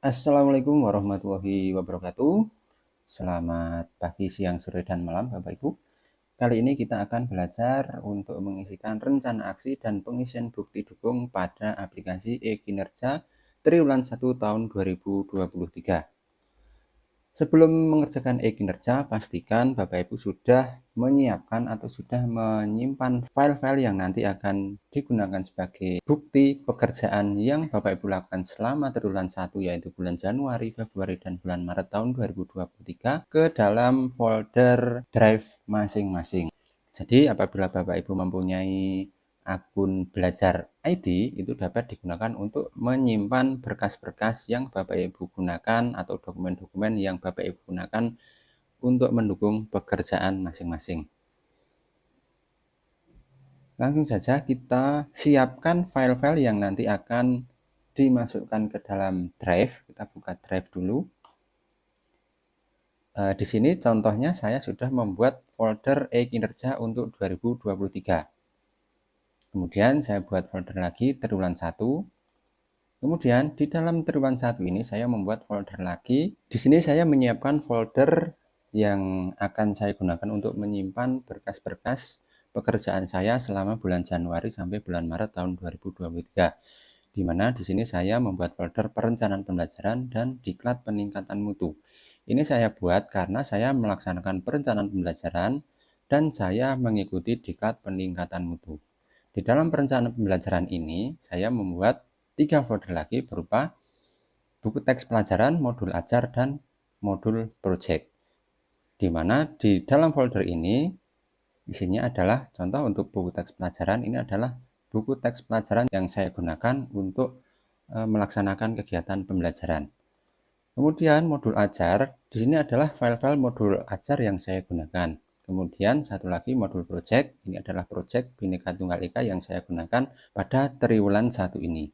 Assalamualaikum warahmatullahi wabarakatuh. Selamat pagi, siang, sore, dan malam Bapak Ibu. Kali ini kita akan belajar untuk mengisikan rencana aksi dan pengisian bukti dukung pada aplikasi e-kinerja triwulan 1 tahun 2023. Sebelum mengerjakan e-kinerja, pastikan Bapak Ibu sudah menyiapkan atau sudah menyimpan file-file yang nanti akan digunakan sebagai bukti pekerjaan yang Bapak Ibu lakukan selama triwulan 1 yaitu bulan Januari, Februari, dan bulan Maret tahun 2023 ke dalam folder drive masing-masing. Jadi apabila Bapak Ibu mempunyai akun belajar ID itu dapat digunakan untuk menyimpan berkas-berkas yang Bapak Ibu gunakan atau dokumen-dokumen yang Bapak Ibu gunakan untuk mendukung pekerjaan masing-masing. Langsung saja kita siapkan file-file yang nanti akan dimasukkan ke dalam drive. Kita buka drive dulu. Eh, di sini contohnya saya sudah membuat folder e-kinerja untuk 2023. Kemudian saya buat folder lagi triwulan 1. Kemudian di dalam triwulan 1 ini saya membuat folder lagi. Di sini saya menyiapkan folder yang akan saya gunakan untuk menyimpan berkas-berkas pekerjaan saya selama bulan Januari sampai bulan Maret tahun 2023. Di mana di sini saya membuat folder perencanaan pembelajaran dan diklat peningkatan mutu. Ini saya buat karena saya melaksanakan perencanaan pembelajaran dan saya mengikuti diklat peningkatan mutu. Di dalam perencanaan pembelajaran ini, saya membuat tiga folder lagi berupa buku teks pelajaran, modul ajar, dan modul project. Di mana di dalam folder ini, isinya adalah contoh untuk buku teks pelajaran, ini adalah buku teks pelajaran yang saya gunakan untuk e, melaksanakan kegiatan pembelajaran. Kemudian modul ajar, di sini adalah file-file modul ajar yang saya gunakan. Kemudian satu lagi modul project, ini adalah project Bhinneka Tunggal Ika yang saya gunakan pada triwulan satu ini.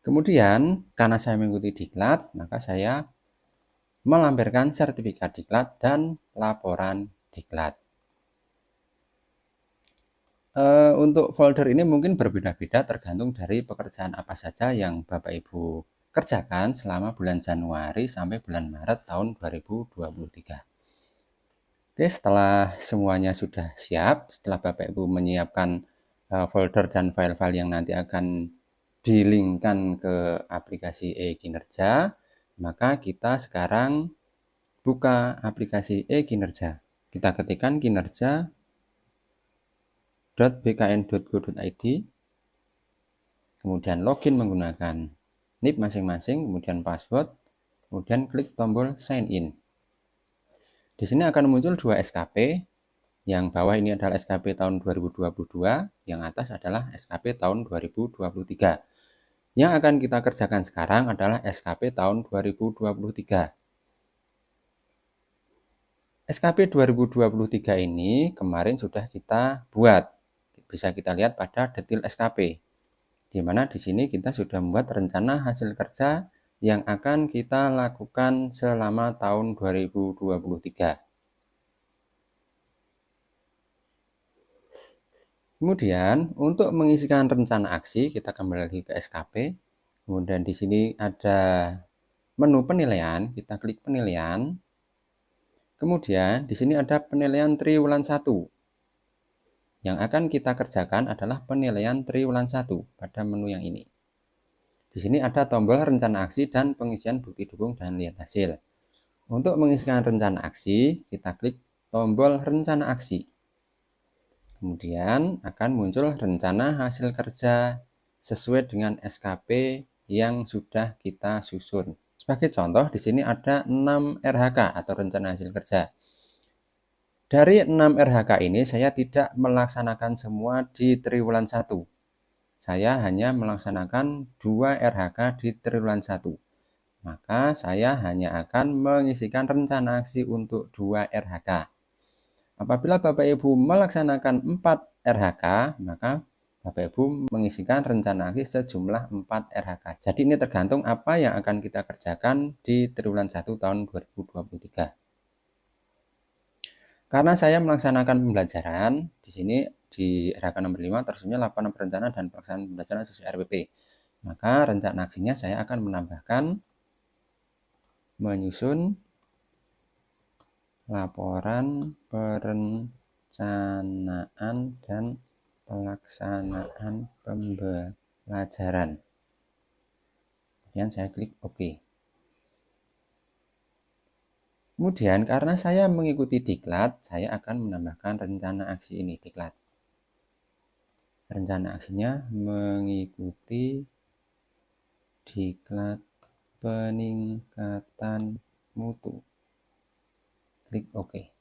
Kemudian karena saya mengikuti diklat, maka saya melampirkan sertifikat diklat dan laporan diklat. E, untuk folder ini mungkin berbeda-beda tergantung dari pekerjaan apa saja yang Bapak Ibu kerjakan selama bulan Januari sampai bulan Maret tahun 2023. Oke, setelah semuanya sudah siap, setelah Bapak Ibu menyiapkan uh, folder dan file-file yang nanti akan dilingkan ke aplikasi e-kinerja, maka kita sekarang buka aplikasi e-kinerja. Kita ketikkan kinerja.bkn.go.id, kemudian login menggunakan NIP masing-masing, kemudian password, kemudian klik tombol sign in. Di sini akan muncul dua SKP. Yang bawah ini adalah SKP tahun 2022, yang atas adalah SKP tahun 2023. Yang akan kita kerjakan sekarang adalah SKP tahun 2023. SKP 2023 ini kemarin sudah kita buat. Bisa kita lihat pada detail SKP. Di mana di sini kita sudah membuat rencana hasil kerja yang akan kita lakukan selama tahun 2023. Kemudian untuk mengisikan rencana aksi kita kembali lagi ke SKP. Kemudian di sini ada menu penilaian, kita klik penilaian. Kemudian di sini ada penilaian triwulan 1. Yang akan kita kerjakan adalah penilaian triwulan 1 pada menu yang ini. Di sini ada tombol rencana aksi dan pengisian bukti dukung dan lihat hasil. Untuk mengisikan rencana aksi, kita klik tombol rencana aksi. Kemudian akan muncul rencana hasil kerja sesuai dengan SKP yang sudah kita susun. Sebagai contoh, di sini ada 6 RHK atau rencana hasil kerja. Dari 6 RHK ini saya tidak melaksanakan semua di triwulan 1 saya hanya melaksanakan 2 RHK di triwulan 1. Maka saya hanya akan mengisikan rencana aksi untuk 2 RHK. Apabila Bapak Ibu melaksanakan 4 RHK, maka Bapak Ibu mengisikan rencana aksi sejumlah 4 RHK. Jadi ini tergantung apa yang akan kita kerjakan di triwulan 1 tahun 2023. Karena saya melaksanakan pembelajaran, di sini di RHK nomor 5 tersedia laporan perencanaan dan pelaksanaan pembelajaran sesuai RPP. Maka rencana aksinya saya akan menambahkan menyusun laporan perencanaan dan pelaksanaan pembelajaran. Kemudian saya klik OK. Kemudian karena saya mengikuti diklat, saya akan menambahkan rencana aksi ini diklat. Rencana aksinya mengikuti diklat peningkatan mutu. Klik OK.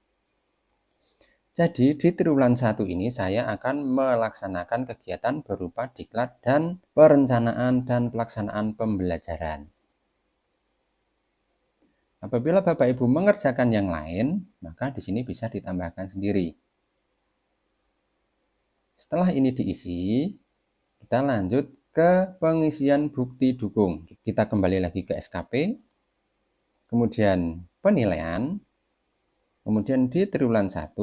Jadi di triwulan satu ini saya akan melaksanakan kegiatan berupa diklat dan perencanaan dan pelaksanaan pembelajaran. Apabila Bapak Ibu mengerjakan yang lain, maka di sini bisa ditambahkan sendiri. Setelah ini diisi, kita lanjut ke pengisian bukti dukung. Kita kembali lagi ke SKP, kemudian penilaian, kemudian di triwulan 1,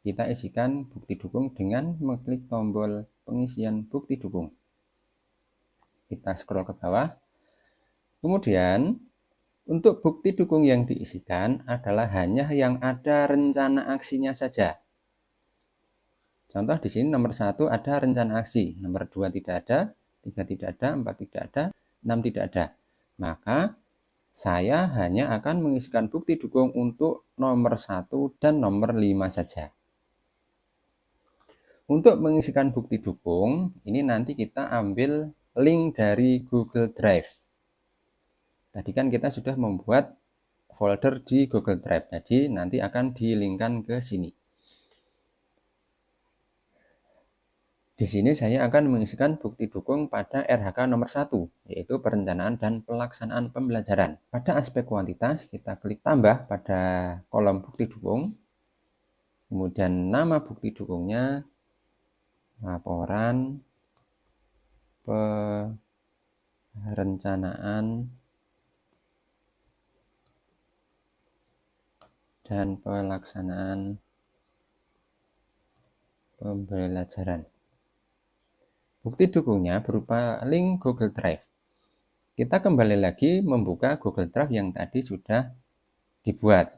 kita isikan bukti dukung dengan mengklik tombol pengisian bukti dukung. Kita scroll ke bawah. Kemudian untuk bukti dukung yang diisikan adalah hanya yang ada rencana aksinya saja. Contoh di sini nomor satu ada rencana aksi, nomor dua tidak ada, tiga tidak ada, empat tidak ada, enam tidak ada. Maka saya hanya akan mengisikan bukti dukung untuk nomor satu dan nomor lima saja. Untuk mengisikan bukti dukung, ini nanti kita ambil link dari Google Drive. Tadi kan kita sudah membuat folder di Google Drive. Jadi nanti akan dilingkan ke sini. Di sini saya akan mengisikan bukti dukung pada RHK nomor 1, yaitu perencanaan dan pelaksanaan pembelajaran. Pada aspek kuantitas, kita klik tambah pada kolom bukti dukung. Kemudian nama bukti dukungnya, laporan, perencanaan, dan pelaksanaan pembelajaran. Bukti dukungnya berupa link Google Drive. Kita kembali lagi membuka Google Drive yang tadi sudah dibuat.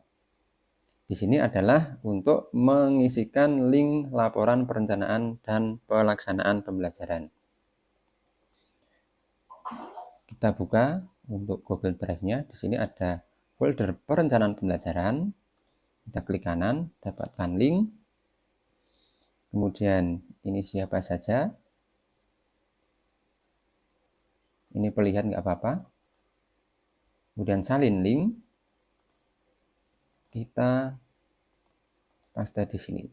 Di sini adalah untuk mengisikan link laporan perencanaan dan pelaksanaan pembelajaran. Kita buka untuk Google Drive-nya. Di sini ada folder perencanaan pembelajaran, kita klik kanan dapatkan link kemudian ini siapa saja ini perlihat nggak apa-apa. Kemudian salin link. Kita paste di sini.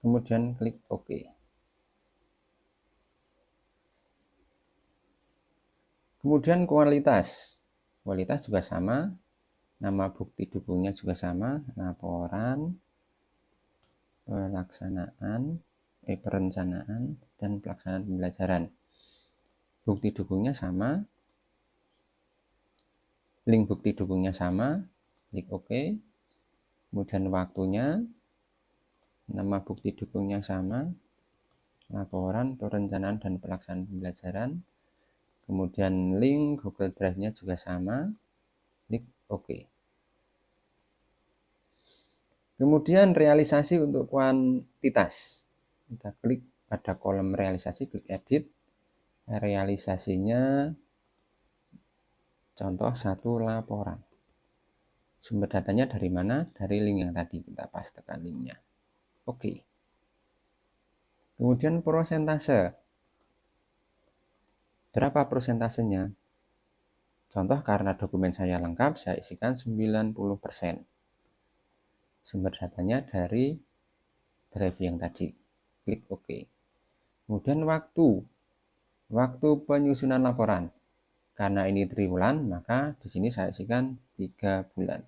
Kemudian klik OK. Kemudian kualitas. Kualitas juga sama. Nama bukti dukungnya juga sama. Laporan pelaksanaan eh, perencanaan dan pelaksanaan pembelajaran bukti dukungnya sama. Link bukti dukungnya sama. Klik OK. Kemudian waktunya. Nama bukti dukungnya sama. Laporan perencanaan dan pelaksanaan pembelajaran. Kemudian link Google Drive-nya juga sama. Klik OK. Kemudian realisasi untuk kuantitas. Kita klik pada kolom realisasi, klik edit. Realisasinya contoh satu laporan. Sumber datanya dari mana? Dari link yang tadi kita pastekan linknya. Oke. Kemudian prosentase. Berapa prosentasenya? Contoh karena dokumen saya lengkap, saya isikan 90% sumber datanya dari drive yang tadi klik OK kemudian waktu waktu penyusunan laporan karena ini triwulan maka di sini saya isikan tiga bulan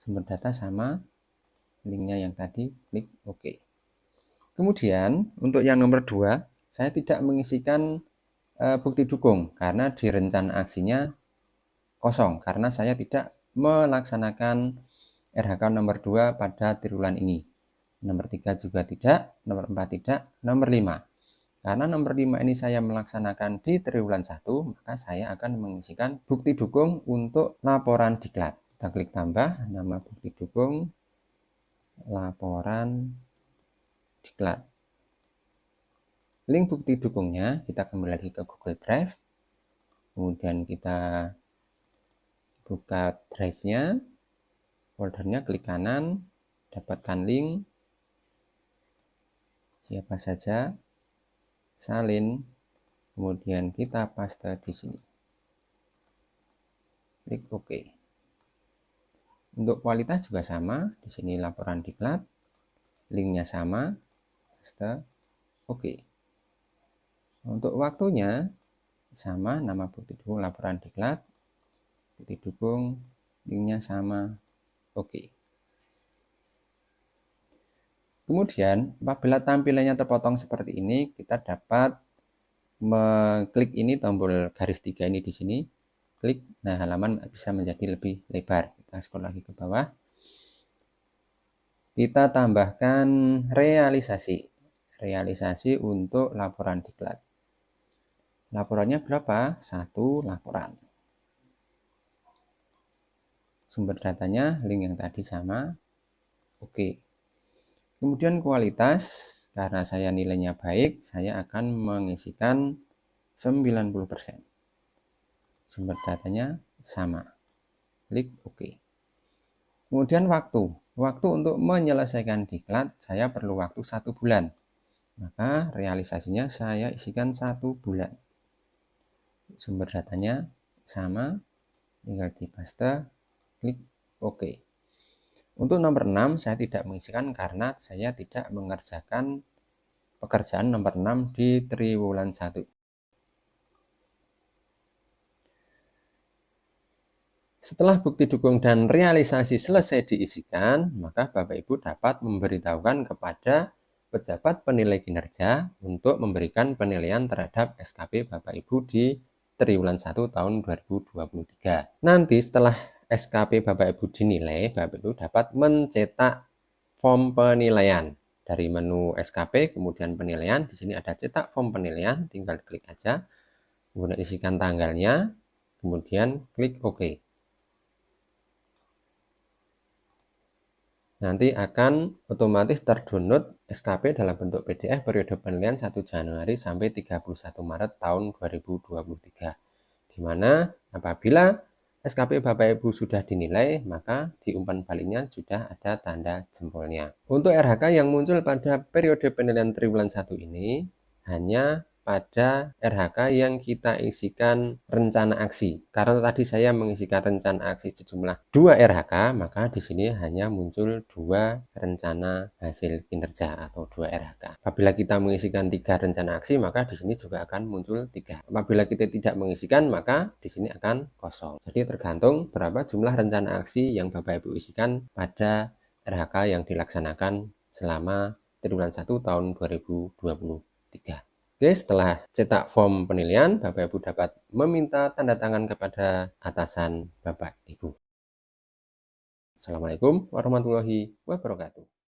sumber data sama linknya yang tadi klik OK kemudian untuk yang nomor dua saya tidak mengisikan e, bukti dukung karena di rencana aksinya kosong karena saya tidak melaksanakan RHK nomor 2 pada triwulan ini. Nomor 3 juga tidak, nomor 4 tidak, nomor 5. Karena nomor 5 ini saya melaksanakan di triwulan 1, maka saya akan mengisikan bukti dukung untuk laporan diklat. Kita klik tambah nama bukti dukung laporan diklat. Link bukti dukungnya kita kembali lagi ke Google Drive. Kemudian kita buka drive-nya, foldernya klik kanan, dapatkan link, siapa saja, salin, kemudian kita paste di sini. Klik OK. Untuk kualitas juga sama, di sini laporan diklat, linknya sama, paste, OK. Untuk waktunya sama, nama bukti dukung laporan diklat, bukti dukung, linknya sama, OK. Kemudian, apabila tampilannya terpotong seperti ini, kita dapat mengklik ini tombol garis tiga ini di sini. Klik, nah halaman bisa menjadi lebih lebar. Kita scroll lagi ke bawah. Kita tambahkan realisasi. Realisasi untuk laporan diklat. Laporannya berapa? Satu laporan. Sumber datanya link yang tadi sama. Oke. Kemudian kualitas, karena saya nilainya baik, saya akan mengisikan 90%. Sumber datanya sama. Klik OK. Kemudian waktu. Waktu untuk menyelesaikan diklat, saya perlu waktu satu bulan. Maka realisasinya saya isikan satu bulan. Sumber datanya sama, tinggal di paste, klik OK. Untuk nomor 6 saya tidak mengisikan karena saya tidak mengerjakan pekerjaan nomor 6 di triwulan 1. Setelah bukti dukung dan realisasi selesai diisikan, maka Bapak Ibu dapat memberitahukan kepada pejabat penilai kinerja untuk memberikan penilaian terhadap SKP Bapak Ibu di triwulan 1 tahun 2023. Nanti setelah SKP Bapak Ibu dinilai, Bapak Ibu dapat mencetak form penilaian. Dari menu SKP, kemudian penilaian, di sini ada cetak form penilaian, tinggal klik aja. Kemudian isikan tanggalnya, kemudian klik OK. Nanti akan otomatis terdownload SKP dalam bentuk PDF periode penilaian 1 Januari sampai 31 Maret tahun 2023. Di mana apabila SKP Bapak Ibu sudah dinilai, maka di umpan baliknya sudah ada tanda jempolnya. Untuk RHK yang muncul pada periode penilaian triwulan 1 ini, hanya pada RHK yang kita isikan rencana aksi. Karena tadi saya mengisikan rencana aksi sejumlah dua RHK, maka di sini hanya muncul dua rencana hasil kinerja atau dua RHK. Apabila kita mengisikan tiga rencana aksi, maka di sini juga akan muncul tiga. Apabila kita tidak mengisikan, maka di sini akan kosong. Jadi tergantung berapa jumlah rencana aksi yang Bapak Ibu isikan pada RHK yang dilaksanakan selama triwulan 1 tahun 2023. Oke, setelah cetak form penilaian, Bapak Ibu dapat meminta tanda tangan kepada atasan Bapak Ibu. Assalamualaikum warahmatullahi wabarakatuh.